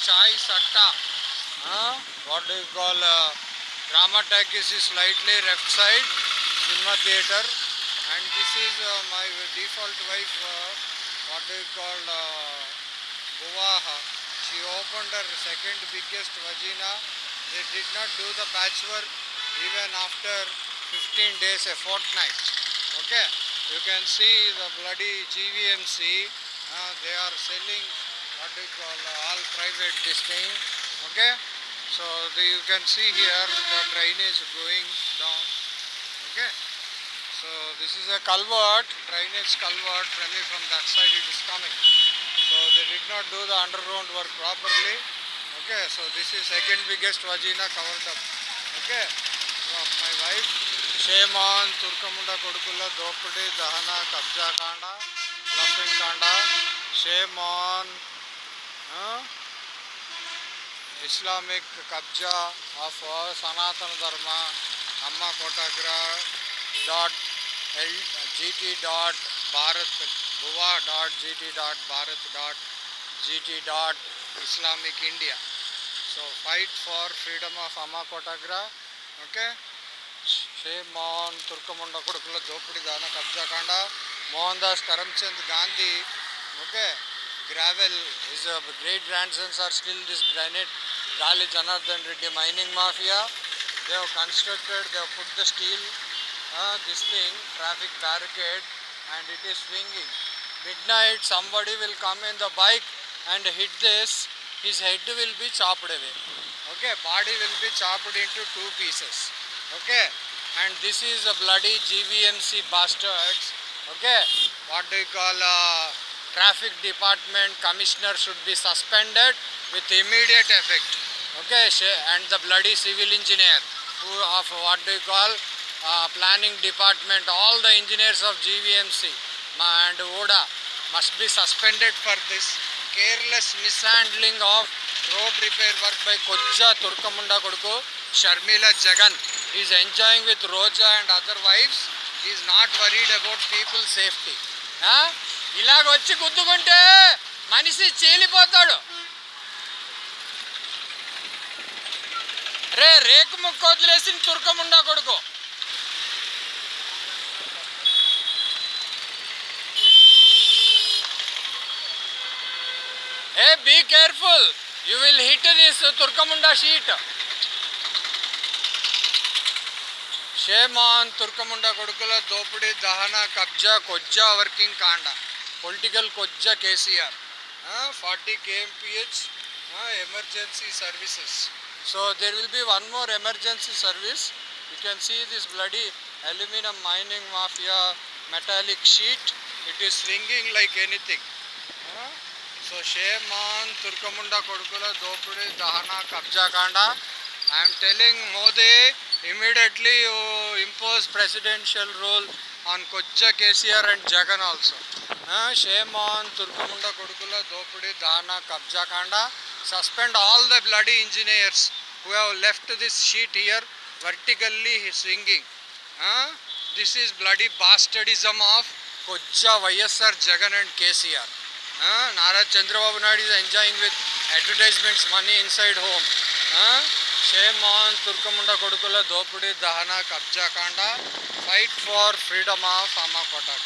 chai satta. Uh, what do you call? Uh, drama talkies is slightly left side. Cinema theater. And this is uh, my default wife. Uh, what do you call? Uh. She opened her second biggest vagina. They did not do the patchwork even after 15 days, a fortnight. Okay, you can see the bloody GVMC. Uh, they are selling what do you call uh, all private this thing okay so the, you can see here the drainage going down okay so this is a culvert drainage culvert maybe from that side it is coming so they did not do the underground work properly okay so this is second biggest vagina covered up okay so my wife shame on turkamunda kodukulla dopade dahana kabja kanda lapin kanda shame on Islamic కబ్జా of సనాతన ధర్మ అమ్మ కోటాగ్రా dot L GT dot Bharat guava dot GT dot Bharat dot GT dot Islamic India. So fight for freedom of అమ్మ కోటాగ్రా okay? Shame on తుర్కముండ కొడుకుల జోపిడి దాన కబ్జాకాండ Mohan Das Karamchand Gandhi okay? gravel. His uh, great grandsons are still this granite Dali Janardhan Reddy mining mafia. They have constructed, they have put the steel, uh, this thing, traffic barricade and it is swinging. Midnight somebody will come in the bike and hit this, his head will be chopped away. Okay, body will be chopped into two pieces. Okay, and this is a bloody GVMC bastards. Okay, what do you call... Uh, traffic department commissioner should be suspended with immediate effect. Okay and the bloody civil engineer too of what do call planning department all the engineers of GVMC and ఓడా must be suspended for this careless mishandling of road repair work by కొజ్జా తుర్కముండ కొడుకు Sharmila Jagan. Is enjoying with Roja and other wives. Is not worried about people safety ఇలాగ వచ్చి గుద్దుకుంటే మనిషి చీలిపోతాడు. రే రేకు ముక్క వదిలేసి తుర్కముండా కొడుకు. ఏ be careful. You will hit this తుర్కముండా sheet. Shame on తుర్కముండా కొడుకుల దోపిడీ దహన కబ్జా కొజ్జా వర్కింగ్ కాండా. Political కొజ్జా KCR. Forty KMPH emergency services. So there will be one more emergency service you can see this bloody aluminium mining mafia metallic sheet it is swinging like anything so shame on తుర్కముండ కొడుకుల దోపిడి దహన కబ్జాకాండ I'm telling Modi immediately you impose presidential rule impose presidential rule on కొజ్జ KCR and Jagan also shame on తుర్కముండ కొడుకుల దోపిడి దహన కబ్జా కాండ suspend all the bloody engineers who have left this sheet here vertically swinging this is bloody bastardism of కొజ్జ YSR Jagan and KCR uh, Nara Chandrababu Naidu is enjoying with advertisements money inside home. Shame Mohan తుర్కముండ కొడుకుల దోపిడీ దహన కబ్జాకాండ fight for freedom of అమ్మ కోట